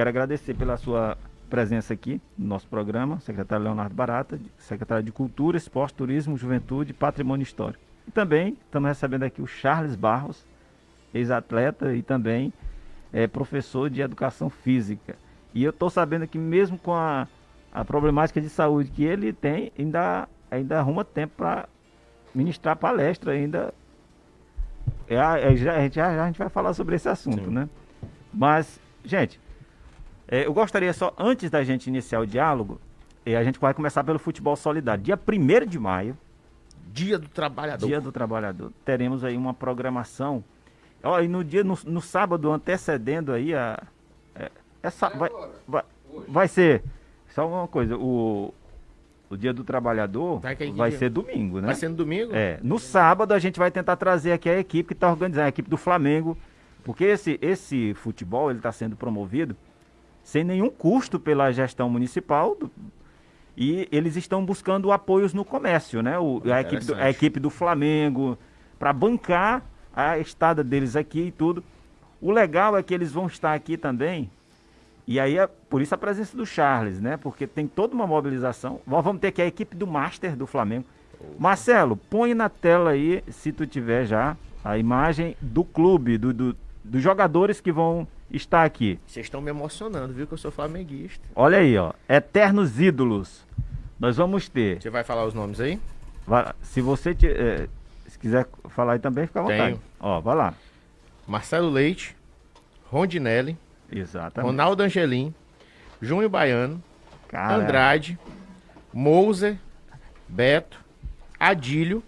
Quero agradecer pela sua presença aqui no nosso programa, secretário Leonardo Barata, secretário de Cultura, Esporte, Turismo, Juventude e Patrimônio Histórico. E também estamos recebendo aqui o Charles Barros, ex-atleta e também é, professor de Educação Física. E eu estou sabendo que mesmo com a, a problemática de saúde que ele tem, ainda, ainda arruma tempo para ministrar palestra ainda. É, é, já, a, gente, já, já, a gente vai falar sobre esse assunto, Sim. né? Mas, gente, é, eu gostaria só, antes da gente iniciar o diálogo, é, a gente vai começar pelo futebol solidário. Dia 1 de maio. Dia do Trabalhador. Dia do Trabalhador. Teremos aí uma programação. Ó, e no dia, no, no sábado antecedendo aí a. É, essa, vai, vai, vai ser. Só uma coisa, o, o dia do trabalhador vai, vai ser domingo, né? Vai ser no domingo? É. No sábado a gente vai tentar trazer aqui a equipe que está organizando, a equipe do Flamengo. Porque esse, esse futebol ele está sendo promovido sem nenhum custo pela gestão municipal. Do, e eles estão buscando apoios no comércio, né? O, a, equipe do, a equipe do Flamengo, para bancar a estada deles aqui e tudo. O legal é que eles vão estar aqui também. E aí, é, por isso a presença do Charles, né? Porque tem toda uma mobilização. Nós vamos ter aqui a equipe do Master do Flamengo. Marcelo, põe na tela aí, se tu tiver já, a imagem do clube, do, do dos jogadores que vão estar aqui. Vocês estão me emocionando, viu? Que eu sou flamenguista. Olha aí, ó. Eternos ídolos. Nós vamos ter. Você vai falar os nomes aí? Vai, se você te, é, se quiser falar aí também, fica à vontade. Tenho. Ó, vai lá. Marcelo Leite, Rondinelli, Exatamente. Ronaldo Angelim, Júnior Baiano, Caramba. Andrade, Mouser, Beto, Adílio,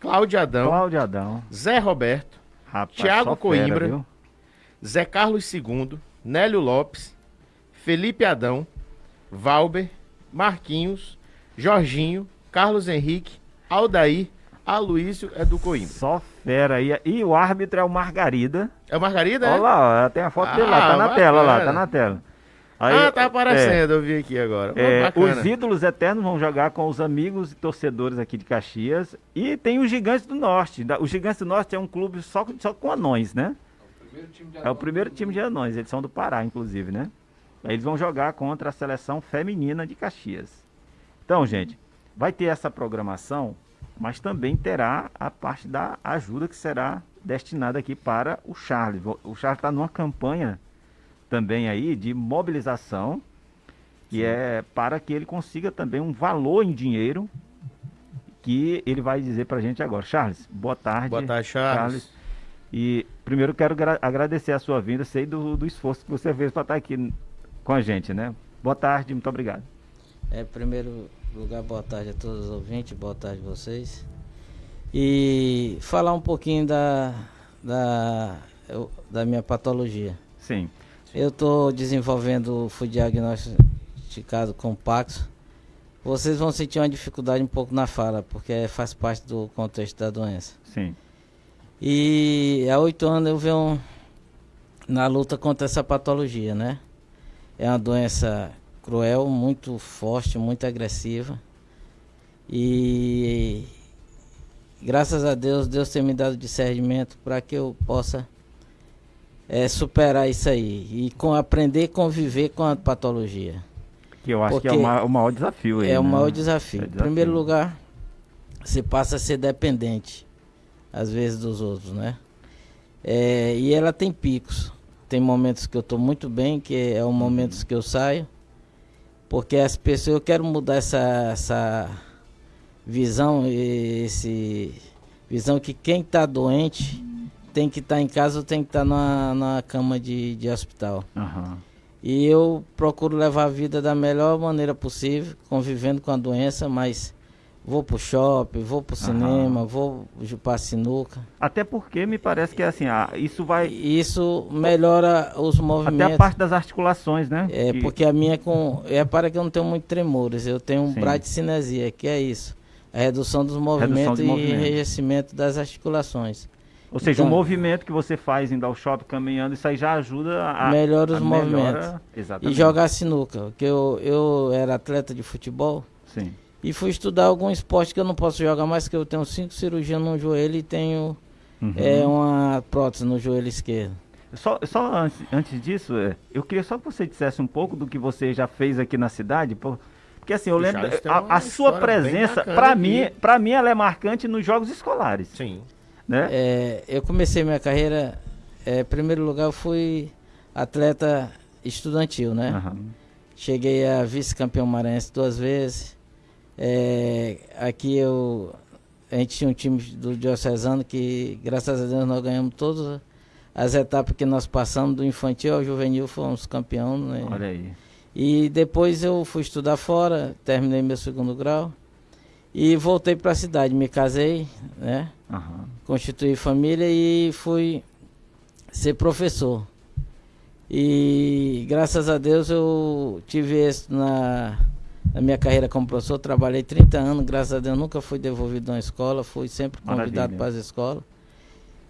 Cláudio Adão, Cláudio Adão, Zé Roberto, Rapaz, Tiago Coimbra, fera, Zé Carlos II, Nélio Lopes, Felipe Adão, Valber, Marquinhos, Jorginho, Carlos Henrique, Aldair, Aloísio é do Coimbra. Só fera aí. E o árbitro é o Margarida. É o Margarida, Olha é? lá, tem a foto ah, dele lá, tá na bacana. tela lá, tá na tela. Aí, ah, tá aparecendo, é, eu vi aqui agora. É, os ídolos eternos vão jogar com os amigos e torcedores aqui de Caxias. E tem os Gigantes do Norte. O Gigantes do Norte é um clube só, só com anões, né? É o primeiro time de anões, eles são do Pará, inclusive, né? Eles vão jogar contra a seleção feminina de Caxias. Então, gente, vai ter essa programação, mas também terá a parte da ajuda que será destinada aqui para o Charles. O Charles está numa campanha também aí de mobilização, que Sim. é para que ele consiga também um valor em dinheiro que ele vai dizer para a gente agora. Charles, boa tarde. Boa tarde, Charles. Charles. E primeiro quero agradecer a sua vinda, sei do, do esforço que você fez para estar aqui com a gente, né? Boa tarde, muito obrigado. É, primeiro lugar, boa tarde a todos os ouvintes, boa tarde a vocês. E falar um pouquinho da, da, da minha patologia. Sim. Eu estou desenvolvendo o diagnosticado com Paxo. Vocês vão sentir uma dificuldade um pouco na fala, porque faz parte do contexto da doença. Sim. E há oito anos eu venho na luta contra essa patologia, né? É uma doença cruel, muito forte, muito agressiva. E graças a Deus, Deus tem me dado discernimento para que eu possa é, superar isso aí e com, aprender a conviver com a patologia. Que eu acho Porque que é o maior, o maior desafio aí. É né? o maior desafio. É desafio. Em primeiro lugar, você passa a ser dependente, às vezes, dos outros, né? É, e ela tem picos. Tem momentos que eu estou muito bem, que é o momentos uhum. que eu saio. Porque as pessoas, eu quero mudar essa, essa visão, esse visão que quem está doente tem que estar tá em casa ou tem que estar tá na, na cama de, de hospital. Uhum. E eu procuro levar a vida da melhor maneira possível, convivendo com a doença, mas vou pro shopping, vou pro cinema, vou pra sinuca. Até porque me parece que assim, ah, isso vai. Isso melhora os movimentos. Até a parte das articulações, né? É, que... porque a minha é com. É para que eu não tenho muito tremores, eu tenho um bradicinesia, que é isso. A redução dos movimentos redução e enrijecimento das articulações. Ou seja, então, o movimento que você faz indo ao shopping caminhando, isso aí já ajuda a. Melhora os a movimentos. Melhora, exatamente. E jogar sinuca. Porque eu, eu era atleta de futebol. Sim. E fui estudar algum esporte que eu não posso jogar mais, que eu tenho cinco cirurgias no joelho e tenho uhum. é, uma prótese no joelho esquerdo. Só, só antes, antes disso, é, eu queria só que você dissesse um pouco do que você já fez aqui na cidade, porque assim, eu lembro a, a sua presença, para mim, para mim ela é marcante nos jogos escolares. Sim. Né? É, eu comecei minha carreira, é, em primeiro lugar eu fui atleta estudantil, né? Uhum. Cheguei a vice-campeão maranhense duas vezes. É, aqui eu a gente tinha um time do Diocesano que, graças a Deus, nós ganhamos todas as etapas que nós passamos, do infantil ao juvenil, fomos campeão. Né? Olha aí. E depois eu fui estudar fora, terminei meu segundo grau e voltei para a cidade. Me casei, né? Uhum. Constituí família e fui ser professor. E graças a Deus eu tive êxito na na minha carreira como professor, trabalhei 30 anos, graças a Deus nunca fui devolvido a uma escola, fui sempre convidado para as escolas.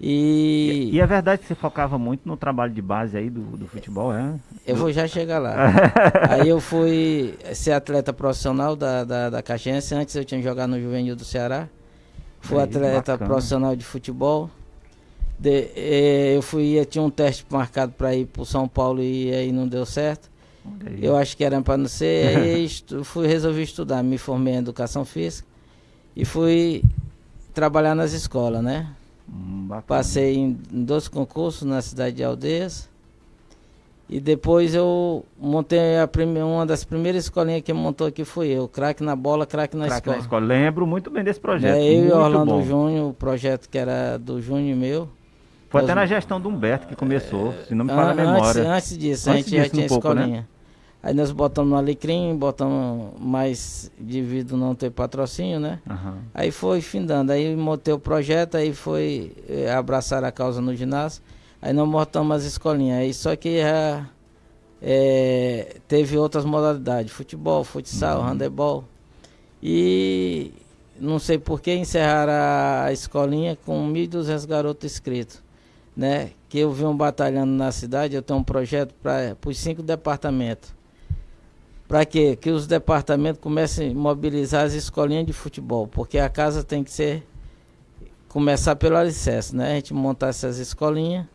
E... e... e é verdade que você focava muito no trabalho de base aí do, do futebol, é? Eu vou já chegar lá. aí eu fui ser atleta profissional da, da, da Caxiense, antes eu tinha jogado no Juvenil do Ceará. Fui aí, atleta bacana. profissional de futebol. De, eh, eu fui, eu tinha um teste marcado para ir para São Paulo e aí não deu certo. Eu acho que era para não ser, aí estu, fui, resolvi estudar, me formei em educação física e fui trabalhar nas escolas, né? Hum, Passei em, em dois concursos na cidade de Aldeias. E depois eu montei a prime, uma das primeiras escolinhas que montou aqui foi eu, craque na bola, craque na, escola. na escola. Lembro muito bem desse projeto. É, eu e Orlando Júnior, o projeto que era do Júnior e meu. Foi até na gestão do Humberto que começou, se não me falha a memória. Antes disso, antes a gente disso, já tinha um pouco, né? escolinha. Né? Aí nós botamos no alecrim, botamos mais devido não ter patrocínio, né? Uhum. Aí foi findando. Aí montei o projeto, aí foi é, abraçar a causa no ginásio. Aí nós montamos as escolinhas. Aí só que já é, teve outras modalidades, futebol, futsal, uhum. handebol. E não sei por que encerraram a escolinha com 1.200 garotos inscritos né? Que eu venho batalhando na cidade, eu tenho um projeto para os cinco departamentos. Para quê? Que os departamentos comecem a mobilizar as escolinhas de futebol, porque a casa tem que ser começar pelo alicerce, né? A gente montar essas escolinhas,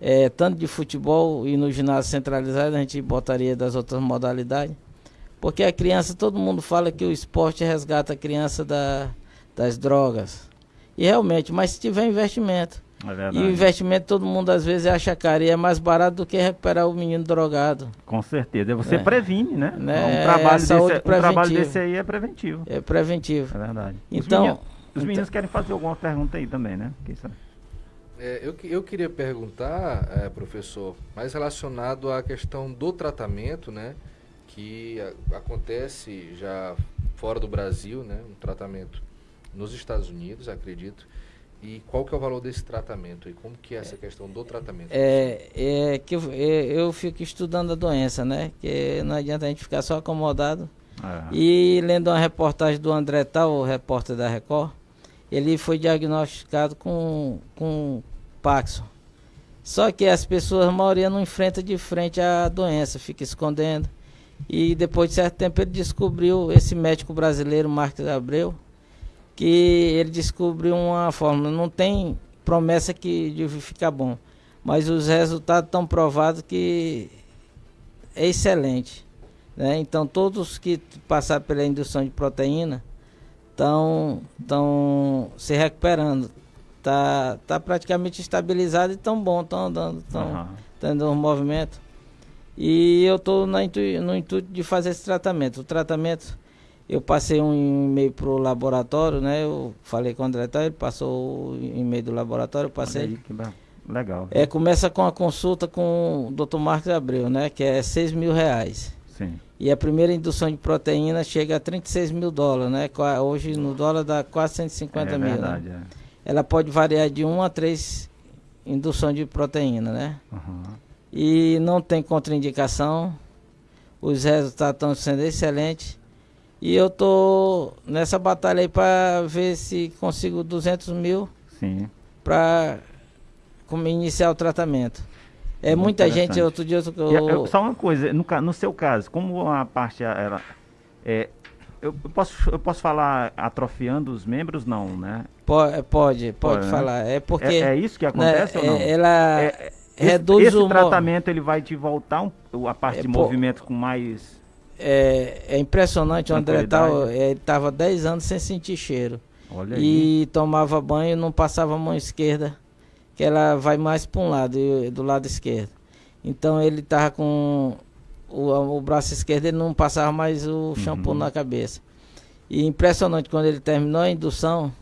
é, tanto de futebol e no ginásio centralizado, a gente botaria das outras modalidades. Porque a criança, todo mundo fala que o esporte resgata a criança da, das drogas. E realmente, mas se tiver investimento, é e o investimento todo mundo às vezes acha caro e é mais barato do que recuperar o menino drogado. Com certeza. Você é. previne, né? né? Um, trabalho desse, um trabalho desse aí é preventivo. É preventivo. É verdade. Então, os meninos, os meninos então, querem fazer alguma pergunta aí também, né? É, eu, eu queria perguntar, é, professor, mais relacionado à questão do tratamento, né? Que a, acontece já fora do Brasil, né? Um tratamento nos Estados Unidos, acredito. E qual que é o valor desse tratamento? E como que é essa questão do tratamento? É, é que eu, é, eu fico estudando a doença, né? Que não adianta a gente ficar só acomodado. É. E lendo uma reportagem do André Tal, o repórter da Record, ele foi diagnosticado com, com Paxson. Só que as pessoas, a maioria não enfrenta de frente a doença, fica escondendo. E depois de certo tempo ele descobriu, esse médico brasileiro, Marcos Abreu, que ele descobriu uma fórmula. Não tem promessa que de ficar bom, mas os resultados estão provados que é excelente. Né? Então todos que passaram pela indução de proteína estão estão se recuperando. Tá, tá praticamente estabilizado e tão bom, estão andando, estão uhum. tendo um movimento. E eu estou no intuito de fazer esse tratamento. O tratamento eu passei um e-mail para o laboratório, né? Eu falei com o diretor, ele passou o e-mail do laboratório, eu passei. Aí, que legal. É, começa com a consulta com o Dr. Marcos Abreu, né? Que é 6 mil reais. Sim. E a primeira indução de proteína chega a 36 mil dólares, né? Hoje no dólar dá quase 150 é, mil. Né? Verdade, né? é. Ela pode variar de 1 a 3 indução de proteína, né? Uhum. E não tem contraindicação. Os resultados estão sendo excelentes. E eu tô nessa batalha aí para ver se consigo 200 mil para iniciar o tratamento. É Muito muita gente, outro dia... Eu, eu, só uma coisa, no, no seu caso, como a parte era... É, eu, posso, eu posso falar atrofiando os membros? Não, né? Pode, pode, pode, pode né? falar. Né? É porque... É, é, isso que acontece né, ou não? Ela... É, reduz esse, esse o tratamento ele vai te voltar um, a parte é, de movimento com mais é, é impressionante o André tal, é, ele estava 10 anos sem sentir cheiro. Olha e aí. tomava banho e não passava a mão esquerda, que ela vai mais para um lado, do lado esquerdo. Então ele estava com o, o, braço esquerdo, ele não passava mais o shampoo uhum. na cabeça. E impressionante, quando ele terminou a indução,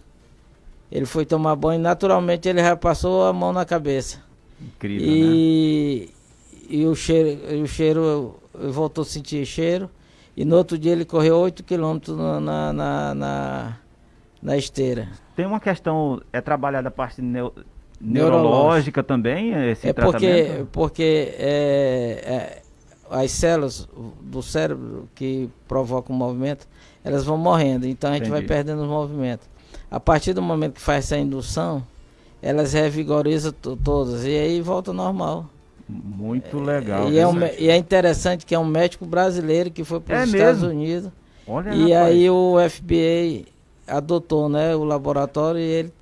ele foi tomar banho naturalmente ele já passou a mão na cabeça. Incrível, e, né? E o cheiro, o cheiro, voltou a sentir cheiro. E no outro dia ele correu 8 quilômetros na, na, na, na, esteira. Tem uma questão, é trabalhada a parte neo, neurológica também, esse é porque, porque é, é, as células do cérebro que provocam o movimento, elas vão morrendo, então a gente Entendi. vai perdendo os movimentos. A partir do momento que faz essa indução, elas revigorizam todas e aí volta normal. Muito legal. E é, um, e é, interessante que é um médico brasileiro que foi para os é Estados Unidos. Olha, e rapaz. aí o FBI adotou né, o laboratório e ele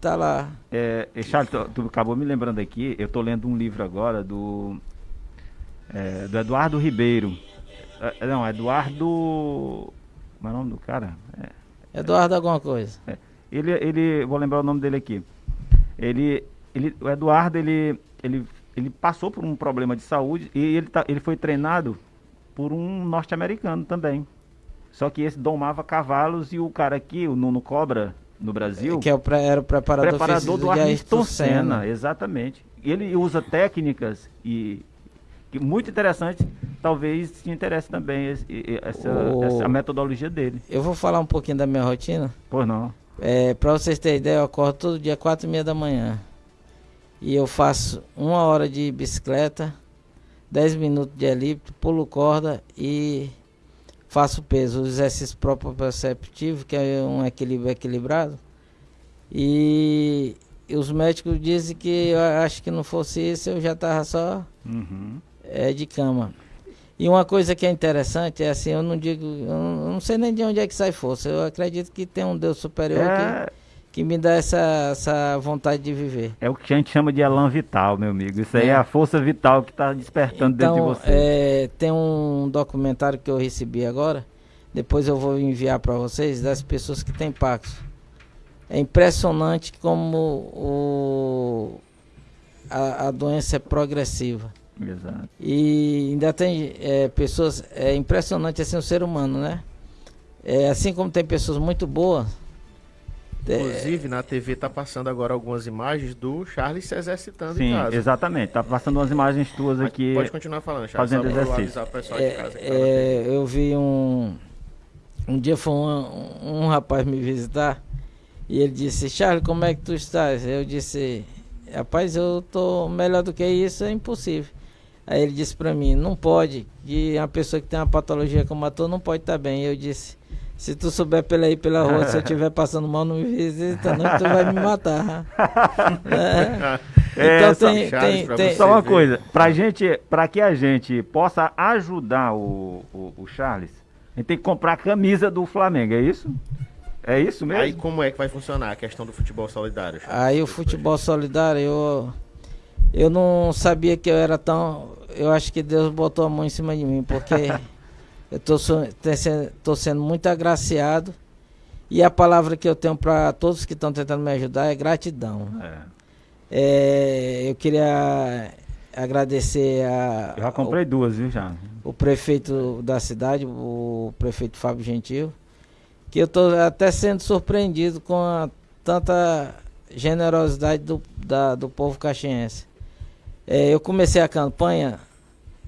tá lá. É, Charles, tu, tu, acabou me lembrando aqui, eu tô lendo um livro agora do, é, do Eduardo Ribeiro. É, não, Eduardo. Como é o nome do cara? É, Eduardo alguma coisa. É, ele, ele, vou lembrar o nome dele aqui. Ele, ele, o Eduardo, ele, ele ele passou por um problema de saúde e ele, tá, ele foi treinado por um norte-americano também. Só que esse domava cavalos e o cara aqui, o Nuno Cobra, no Brasil. Que é o, era o preparador, preparador do Ayrton Senna. Senna. Exatamente. Ele usa técnicas e que muito interessante. Talvez te interesse também esse, essa, o... essa metodologia dele. Eu vou falar um pouquinho da minha rotina. Pois não. É, para vocês terem ideia, eu acordo todo dia quatro e meia da manhã. E eu faço uma hora de bicicleta, 10 minutos de elíptico, pulo corda e faço peso, o exercício perceptivo que é um equilíbrio equilibrado. E, e os médicos dizem que eu acho que não fosse isso, eu já estava só uhum. é, de cama. E uma coisa que é interessante é assim, eu não digo, eu não, eu não sei nem de onde é que sai força. Eu acredito que tem um Deus superior é... que que me dá essa, essa vontade de viver. É o que a gente chama de elan vital, meu amigo. Isso aí é, é a força vital que está despertando então, dentro de você. É, tem um documentário que eu recebi agora, depois eu vou enviar para vocês, das pessoas que têm Paxo. É impressionante como o, a, a doença é progressiva. Exato. E ainda tem é, pessoas. É impressionante assim o ser humano, né? É, assim como tem pessoas muito boas, Inclusive, na TV tá passando agora algumas imagens do Charles se exercitando Sim, em casa. exatamente. Tá passando umas imagens tuas aqui. Pode continuar falando, Charles. Fazendo exercício. É, é, eu vi um... Um dia foi um, um rapaz me visitar e ele disse, Charles, como é que tu estás? Eu disse, rapaz, eu tô melhor do que isso, é impossível. Aí ele disse para mim, não pode, que uma pessoa que tem uma patologia como a tua não pode estar tá bem. Eu disse, se tu souber pela aí pela rua, se eu estiver passando mal, não me visita, não, tu vai me matar. é. É, então tem, tem, tem, Só uma ver. coisa, pra gente, pra que a gente possa ajudar o, o, o, Charles, a gente tem que comprar a camisa do Flamengo, é isso? É isso mesmo? Aí como é que vai funcionar a questão do futebol solidário? Charles? Aí o futebol solidário, eu, eu não sabia que eu era tão. Eu acho que Deus botou a mão em cima de mim, porque Eu estou sendo muito agraciado. E a palavra que eu tenho para todos que estão tentando me ajudar é gratidão. É. É, eu queria agradecer a. Eu já comprei o, duas, viu, já? O prefeito da cidade, o prefeito Fábio Gentil, que eu estou até sendo surpreendido com a, tanta generosidade do, da, do povo caxiense. É, eu comecei a campanha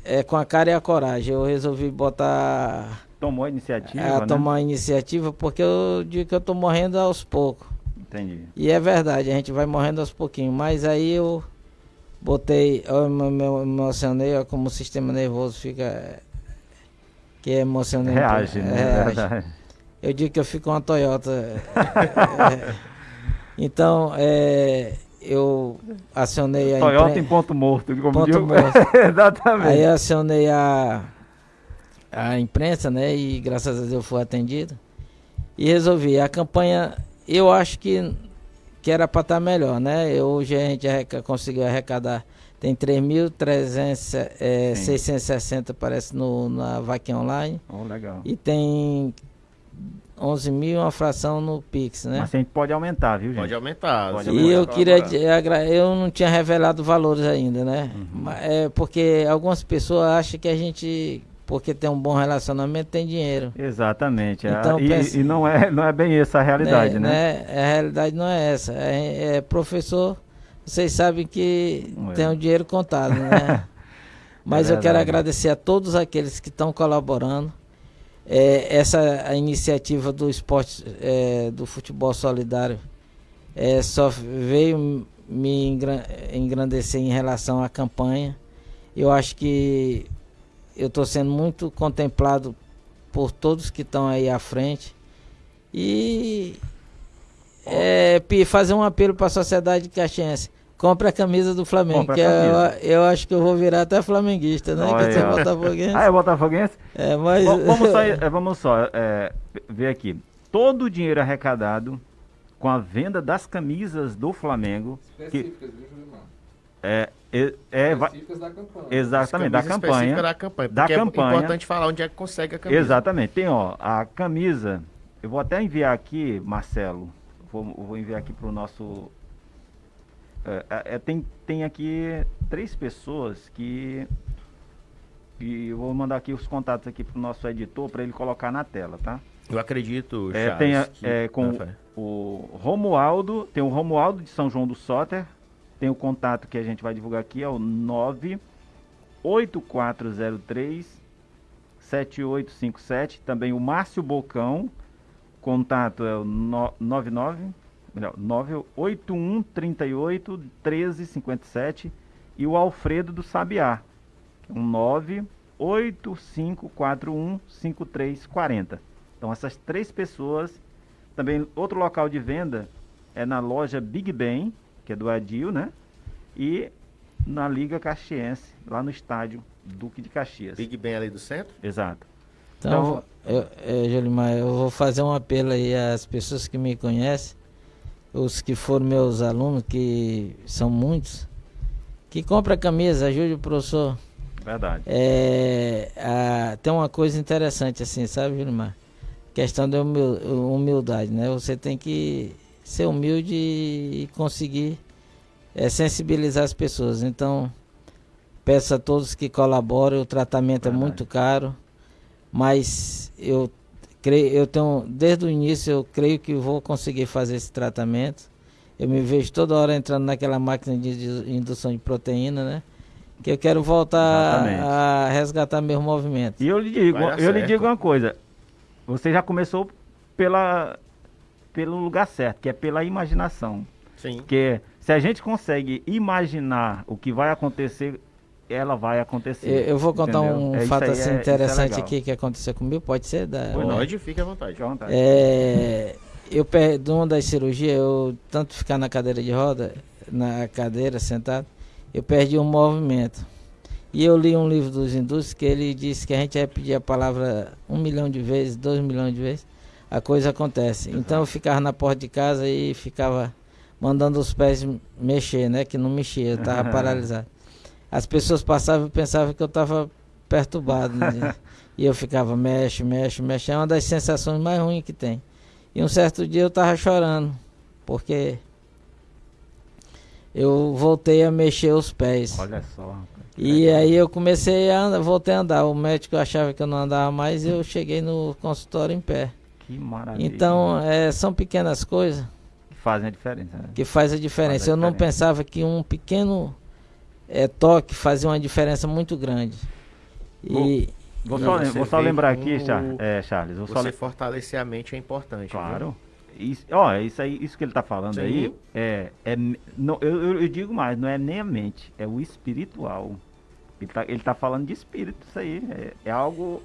é, com a cara e a coragem. Eu resolvi botar. Tomou a iniciativa? É, né? tomar a iniciativa porque eu digo que eu tô morrendo aos poucos. Entendi. E é verdade, a gente vai morrendo aos pouquinhos. Mas aí eu botei, eu me emocionei, ó, como o sistema nervoso fica. Que é emocionante. Reage, né? É, reage. Eu digo que eu fico uma Toyota. é, então, é, eu acionei a Toyota impre... em ponto morto, como ponto digo. morto. Exatamente. Aí acionei a a imprensa, né? E graças a Deus eu fui atendido. E resolvi. A campanha, eu acho que, que era para estar tá melhor, né? Hoje a gente conseguiu arrecadar. Tem 3.660, é, parece, no, na vaquinha online. Oh, legal. E tem 11 mil uma fração no Pix, né? Mas a gente pode aumentar, viu, gente? Pode aumentar. Pode e eu queria, eu não tinha revelado valores ainda, né? Uhum. É porque algumas pessoas acham que a gente porque tem um bom relacionamento, tem dinheiro. Exatamente. Então, e, pense, e não, é, não é bem essa a realidade, né? né? né? A realidade não é essa. É, é professor, vocês sabem que é. tem o um dinheiro contado, né? Mas é eu quero agradecer a todos aqueles que estão colaborando. É, essa a iniciativa do esporte, é, do futebol solidário, é, só veio me engrandecer em relação à campanha. Eu acho que eu estou sendo muito contemplado por todos que estão aí à frente. E é, fazer um apelo para a sociedade caxiense. Compre a camisa do Flamengo, que. Eu, eu, acho que eu vou virar até flamenguista, né? Olha, que é botafoguense. Ah, é botafoguense? É, mas... vamos só, é, vamos só é, ver aqui. Todo o dinheiro arrecadado com a venda das camisas do Flamengo... Específicas, que, viu, é, é, é específicas da campanha. Exatamente, da campanha. da campanha. Da é campanha. É importante falar onde é que consegue a camisa. Exatamente. Tem, ó, a camisa. Eu vou até enviar aqui, Marcelo. Vou, vou enviar aqui para o nosso. É, é, é, tem, tem aqui três pessoas que. E eu vou mandar aqui os contatos aqui para o nosso editor para ele colocar na tela, tá? Eu acredito, é, Charles, tem a, que... é, com ah, o Romualdo, tem o Romualdo de São João do Soter, tem o contato que a gente vai divulgar aqui, é o 98403 7857. Também o Márcio Bocão, contato é o 99 melhor, 981 38 1357 e o Alfredo do Sabiá, que é um 98541 5340. Então essas três pessoas, também outro local de venda é na loja Big Ben, que é do Adil, né? E na Liga Caxiense, lá no estádio Duque de Caxias. Big Ben ali do centro? Exato. Então, então eu, Jolimar, eu vou fazer um apelo aí às pessoas que me conhecem, os que foram meus alunos, que são muitos, que compra a camisa, ajude o professor. Verdade. É, a, tem uma coisa interessante assim, sabe, Jolimar? Questão da humildade, né? Você tem que ser humilde e conseguir é, sensibilizar as pessoas. Então, peço a todos que colaborem, o tratamento Verdade. é muito caro, mas eu creio, eu tenho, desde o início eu creio que vou conseguir fazer esse tratamento. Eu me vejo toda hora entrando naquela máquina de, de indução de proteína, né? Que eu quero voltar Exatamente. a resgatar meu movimento. E eu lhe digo, eu lhe digo uma coisa. Você já começou pela pelo lugar certo, que é pela imaginação. Sim. Que se a gente consegue imaginar o que vai acontecer, ela vai acontecer. Eu, vou contar entendeu? um é fato assim é, é interessante é aqui que aconteceu comigo, pode ser da. Pode, fique à vontade. À vontade. É, eu perdi uma das cirurgias, eu tanto ficar na cadeira de roda, na cadeira sentado, eu perdi um movimento. E eu li um livro dos hindus que ele disse que a gente vai pedir a palavra um milhão de vezes, dois milhões de vezes a coisa acontece. Então eu ficava na porta de casa e ficava mandando os pés mexer, né? Que não mexia, eu estava paralisado. As pessoas passavam e pensavam que eu estava perturbado. Né? e eu ficava, mexe, mexe, mexe. É uma das sensações mais ruins que tem. E um certo dia eu estava chorando, porque eu voltei a mexer os pés. Olha só. E aí eu comecei a andar, voltei a andar. O médico achava que eu não andava mais e eu cheguei no consultório em pé. Que maravilha. Então, é, são pequenas coisas que fazem a diferença. Né? Que faz a diferença. Faz a Eu não pensava que um pequeno é, toque fazia uma diferença muito grande. E vou, vou, só, vou só, lembrar aqui, Charles. É, Charles vou você só... fortalecer a mente é importante. Claro. Isso, ó, isso aí, isso que ele está falando Sim. aí, é, é não, eu, eu, digo mais, não é nem a mente, é o espiritual. Ele está ele tá falando de espírito, isso aí, é, é algo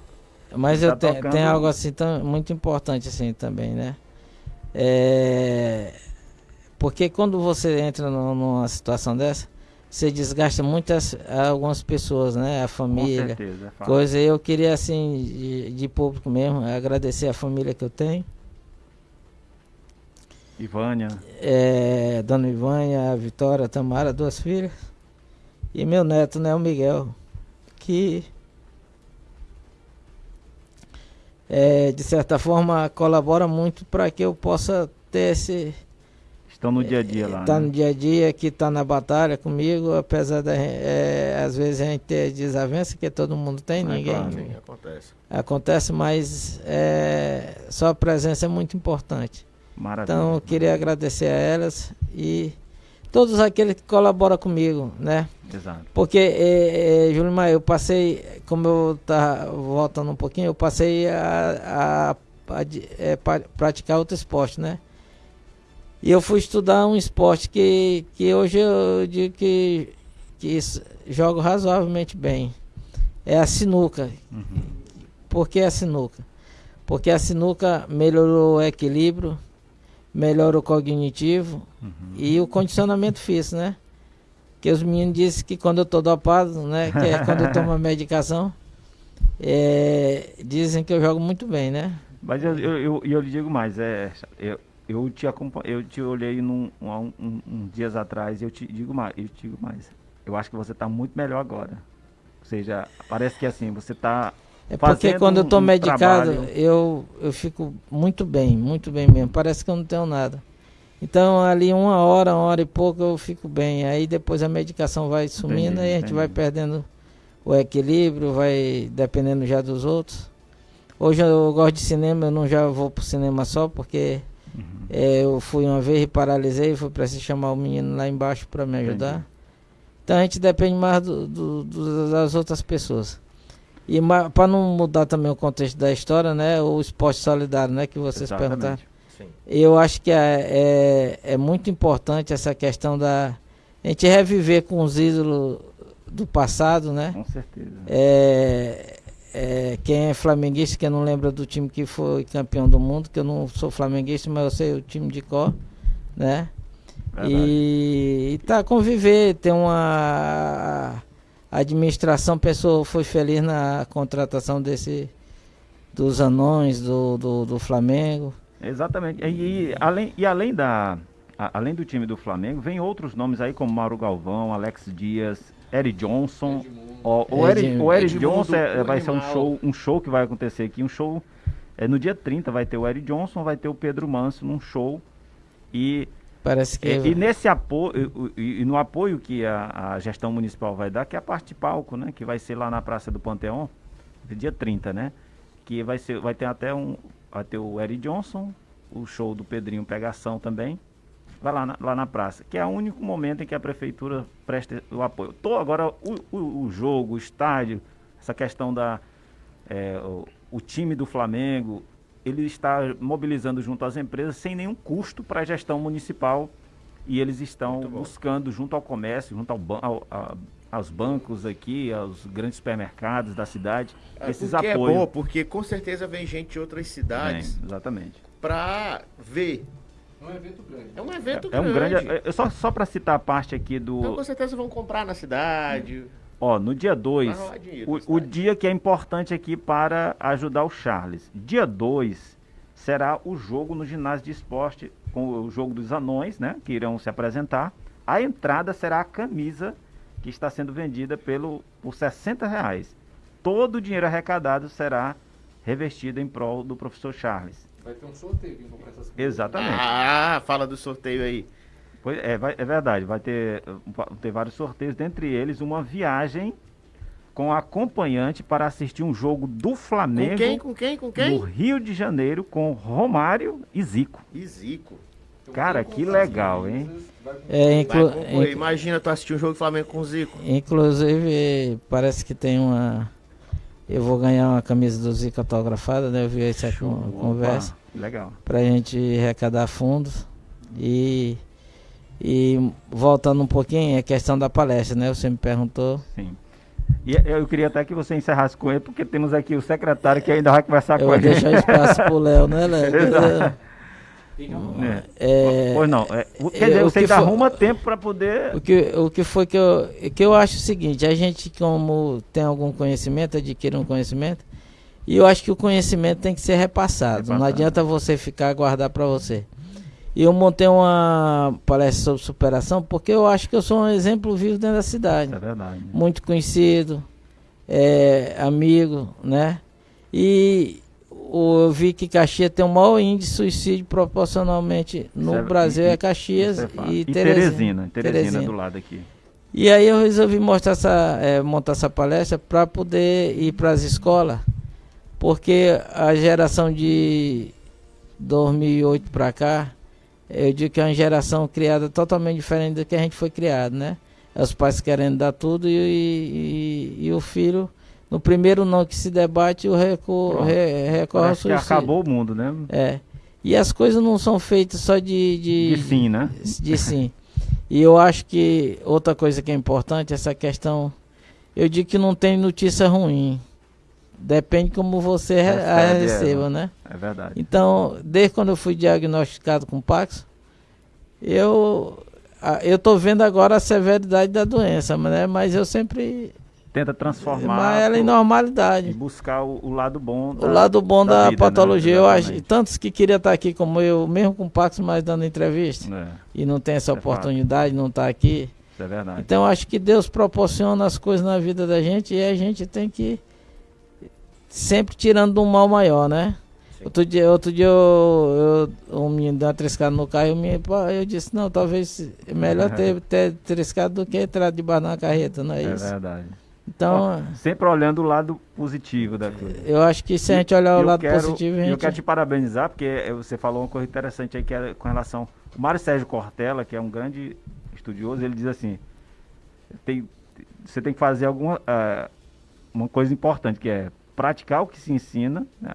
mas eu tá te, tem algo assim tão, muito importante assim também, né? É, porque quando você entra no, numa situação dessa, você desgasta muitas algumas pessoas, né? A família, Com certeza, é coisa. Eu queria assim de, de público mesmo agradecer a família que eu tenho. Ivânia. É, Dona Ivânia, a Vitória, a Tamara, duas filhas. E meu neto, né, o Miguel, que é, de certa forma colabora muito para que eu possa ter esse Estão no dia a dia lá. Está né? no dia a dia, que está na batalha comigo, apesar da. É, às vezes a gente ter desavença, que todo mundo tem, é ninguém. Claro, acontece. Acontece, mas é, só a presença é muito importante. Maravilha. Então eu queria agradecer a elas e todos aqueles que colaboram comigo, né? Exato. Porque, é, é, Júlio Maia, eu passei, como eu tá voltando um pouquinho, eu passei a, a, a, a é, praticar outro esporte, né? E eu fui estudar um esporte que, que hoje eu digo que, que jogo razoavelmente bem. É a sinuca. Uhum. Por que a sinuca? Porque a sinuca melhorou o equilíbrio, melhora o cognitivo uhum. e o condicionamento físico, né? Que os meninos dizem que quando eu estou dopado, né? Que é quando eu tomo a medicação, é, dizem que eu jogo muito bem, né? Mas eu, eu, eu, eu lhe digo mais, é, eu, eu te eu te olhei num, um, um, um, dias atrás e eu te digo mais, eu te digo mais. Eu acho que você está muito melhor agora. Ou seja, parece que assim, você está é porque quando um, eu estou medicado, eu, eu fico muito bem, muito bem mesmo. Parece que eu não tenho nada. Então ali uma hora, uma hora e pouco eu fico bem. Aí depois a medicação vai sumindo entendi, e a gente entendi. vai perdendo o equilíbrio, vai dependendo já dos outros. Hoje eu gosto de cinema, eu não já vou pro cinema só porque Uhum. É, eu fui uma vez e paralisei, foi preciso chamar o menino lá embaixo para me ajudar. Entendi. Então a gente depende mais do, do, do, das outras pessoas. E para não mudar também o contexto da história, né? O esporte solidário, né? Que vocês Exatamente. perguntaram. Sim. Eu acho que é, é, é, muito importante essa questão da a gente reviver com os ídolos do passado, né? Com certeza. É, é, quem é flamenguista, que não lembra do time que foi campeão do mundo, que eu não sou flamenguista, mas eu sei o time de cor, né? E, e tá conviver, tem uma a administração pensou, foi feliz na contratação desse dos anões do, do, do Flamengo. Exatamente. E, e, além, e além da a, além do time do Flamengo, vem outros nomes aí como Mauro Galvão, Alex Dias, Eric Johnson. Ó, o Eric, o Eric Johnson é, vai ser um show, um show que vai acontecer aqui, um show é, no dia 30 vai ter o Eric Johnson, vai ter o Pedro Manso num show e Parece que. E, e nesse apoio, e, e, no apoio que a, a, gestão municipal vai dar, que é a parte de palco, né? Que vai ser lá na Praça do Panteão, dia 30, né? Que vai, ser, vai ter até um. Vai ter o Eric Johnson, o show do Pedrinho Pegação também vai lá na, lá na praça, que é o único momento em que a prefeitura presta o apoio. Tô, agora, o, o, o jogo, o estádio, essa questão da. É, o, o, time do Flamengo, ele está mobilizando junto às empresas sem nenhum custo para a gestão municipal e eles estão buscando junto ao comércio, junto ao, ao a, aos bancos aqui, aos grandes supermercados da cidade, é, esses apoios. é bom, porque com certeza vem gente de outras cidades. exatamente. Para ver é um evento grande. É um evento é, grande. É um grande. É, só só para citar a parte aqui do. Então, com certeza vão comprar na cidade. Ó, no dia 2, o, o dia que é importante aqui para ajudar o Charles. Dia 2 será o jogo no ginásio de esporte, com o jogo dos anões, né? Que irão se apresentar. A entrada será a camisa que está sendo vendida pelo, por 60 reais. Todo o dinheiro arrecadado será revestido em prol do professor Charles. Vai ter um sorteio essas coisas. Exatamente. Ah, fala do sorteio aí. Pois é, vai, é verdade. Vai ter, ter vários sorteios, dentre eles uma viagem com acompanhante para assistir um jogo do Flamengo. Com quem? Com quem? Com quem? No Rio de Janeiro com Romário e Zico. E Zico. Cara, que legal, hein? É, inclu... Imagina tu assistir um jogo do Flamengo com o Zico. Inclusive, parece que tem uma eu vou ganhar uma camisa do Zico autografada, né? Eu vi essa Show. conversa. Opa, legal. Pra gente arrecadar fundos. E, e voltando um pouquinho, a questão da palestra, né? Você me perguntou. Sim. E eu queria até que você encerrasse com ele, porque temos aqui o secretário que ainda vai conversar eu com ele. Eu vou deixar espaço pro Léo, né, Léo? É. É, pois não. É, quer dizer, você ainda arruma tempo para poder. O que, o que foi que eu, que eu acho o seguinte: a gente, como tem algum conhecimento, adquire um conhecimento, e eu acho que o conhecimento tem que ser repassado. repassado. Não adianta você ficar a guardar para você. E eu montei uma palestra sobre superação porque eu acho que eu sou um exemplo vivo dentro da cidade. É verdade. Muito conhecido, é, amigo, né? E eu vi que Caxias tem o maior índice de suicídio proporcionalmente no é, Brasil, é Caxias é e, e Teresina. Teresina, Teresina do lado aqui. E aí eu resolvi mostrar essa, é, montar essa palestra para poder ir para as escolas, porque a geração de 2008 para cá, eu digo que é uma geração criada totalmente diferente do que a gente foi criado, né? Os pais querendo dar tudo e, e, e o filho, no primeiro não que se debate, o recu, re, recorre ao suicídio. que acabou o mundo, né? É. E as coisas não são feitas só de... De, de sim, né? De sim. e eu acho que outra coisa que é importante, essa questão... Eu digo que não tem notícia ruim. Depende como você Recebe, a receba, é, né? É verdade. Então, desde quando eu fui diagnosticado com Pax, eu eu tô vendo agora a severidade da doença, né? Mas eu sempre tenta transformar ela em normalidade e buscar o, o lado bom da, o lado bom da, da vida, né? patologia né? eu acho tantos que queria estar aqui como eu mesmo com Pax mas dando entrevista é. e não tem essa é oportunidade fato. não está aqui Isso é verdade então acho que Deus proporciona as coisas na vida da gente e a gente tem que sempre tirando um mal maior, né? Outro dia, outro dia eu, eu, um menino deu uma triscada no carro e eu, eu disse, não, talvez é melhor ter, ter triscado do que entrar debaixo na carreta, não é, é isso? É verdade. Então, sempre olhando o lado positivo da coisa. Eu acho que se a gente olhar o lado quero, positivo, gente... Eu quero te parabenizar, porque você falou uma coisa interessante aí que é com relação... O Mário Sérgio Cortella, que é um grande estudioso, ele diz assim, tem, você tem que fazer alguma uh, uma coisa importante, que é praticar o que se ensina, né?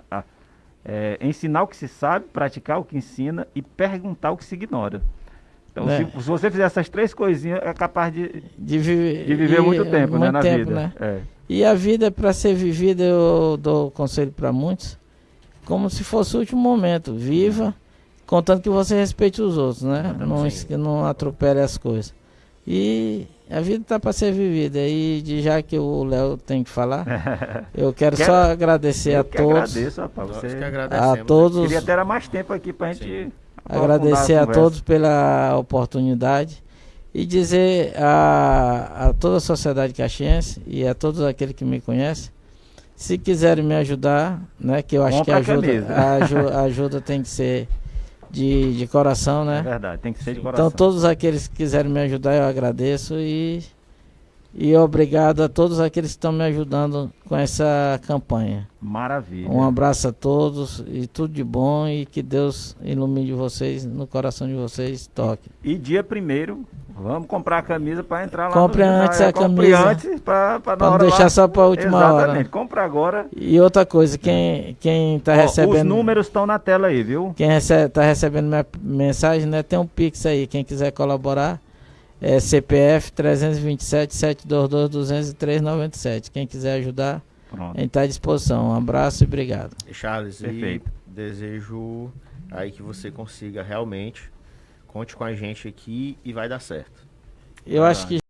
é, ensinar o que se sabe, praticar o que ensina e perguntar o que se ignora. Então, é. se, se, você fizer essas três coisinhas, é capaz de, de, viver, de viver muito tempo muito né, na tempo, vida. Né? É. E a vida, para ser vivida, eu dou conselho para muitos, como se fosse o último momento. Viva, contando que você respeite os outros, né? Não, não atropele as coisas. E a vida está para ser vivida. E de, já que o Léo tem que falar, eu quero, quero, só agradecer a todos. Agradeço, rapaz, você... a todos. Queria ter mais tempo aqui para a gente. Agradecer a, a todos pela oportunidade e dizer a, a toda a sociedade caxiense e a todos aqueles que me conhecem, se quiserem me ajudar, né, que eu acho que a ajuda, a, a ajuda tem que ser de, de coração, né? É verdade, tem que ser de coração. Então, todos aqueles que quiserem me ajudar, eu agradeço e, e obrigado a todos aqueles que estão me ajudando com essa campanha. Maravilha. Um abraço a todos e tudo de bom e que Deus ilumine vocês, no coração de vocês, toque. E dia primeiro Vamos comprar a camisa para entrar lá Compre no antes a Compre camisa. antes para não deixar lá. só para a última Exatamente. hora. Exatamente. Compra agora. E outra coisa, quem quem tá Ó, recebendo Os números estão na tela aí, viu? Quem recebe, tá recebendo minha mensagem, né, tem um Pix aí, quem quiser colaborar é CPF 327 722 203 97. Quem quiser ajudar, Pronto. a gente está à disposição. Um abraço e obrigado. Charles, Perfeito. desejo aí que você consiga realmente Conte com a gente aqui e vai dar certo. Eu acho que